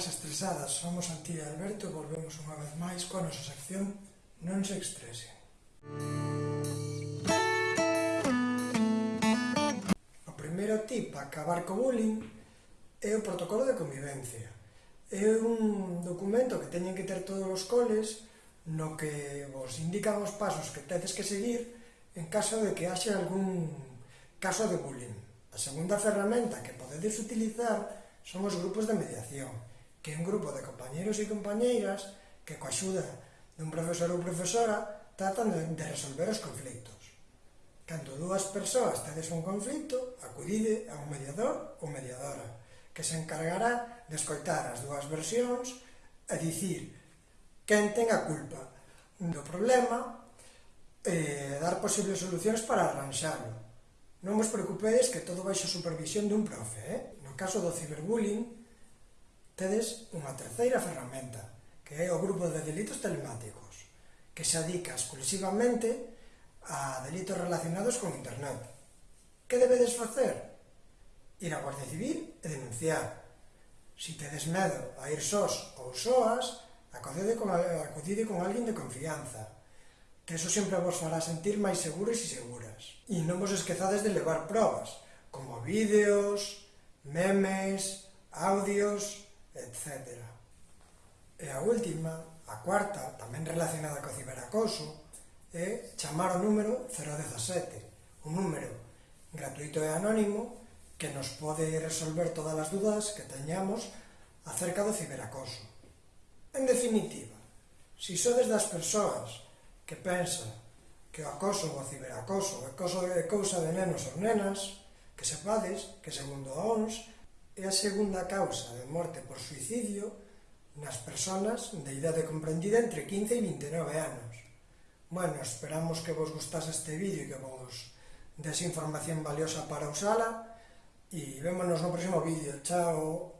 persoas estresadas somos Antía e Alberto e volvemos unha vez máis coa nosa sección Non se estresen. O primeiro tip para acabar co bullying é o protocolo de convivencia. É un documento que teñen que ter todos os coles no que vos indican os pasos que tedes que seguir en caso de que haxe algún caso de bullying. A segunda ferramenta que podedes utilizar son os grupos de mediación que un grupo de compañeros e compañeiras que coa axuda dun profesor ou profesora tratan de resolver os conflictos. Cando dúas persoas tedes un conflito, acudide a un mediador ou mediadora, que se encargará de escoitar as dúas versións e dicir quen ten a culpa do problema e dar posibles solucións para arranxalo. Non vos preocupedes que todo baixo supervisión dun profe, eh? No caso do ciberbullying, tedes unha terceira ferramenta, que é o grupo de delitos telemáticos, que se adica exclusivamente a delitos relacionados con Internet. Que debedes facer? Ir á Guardia Civil e denunciar. Si tedes medo a ir sós ou soas, acudide con, acudide con alguén de confianza, que eso sempre vos fará sentir máis seguros e seguras. E non vos esquezades de levar probas, como vídeos, memes, audios, etc. E a última, a cuarta, tamén relacionada co ciberacoso, é chamar o número 017, un número gratuito e anónimo que nos pode resolver todas as dúdas que teñamos acerca do ciberacoso. En definitiva, se si sodes das persoas que pensan que o acoso ou o ciberacoso é cousa de nenos ou nenas, que sepades que segundo a ONS é a segunda causa de morte por suicidio nas persoas de idade comprendida entre 15 e 29 anos. Bueno, esperamos que vos gustase este vídeo e que vos des información valiosa para usala e vémonos no próximo vídeo. Chao!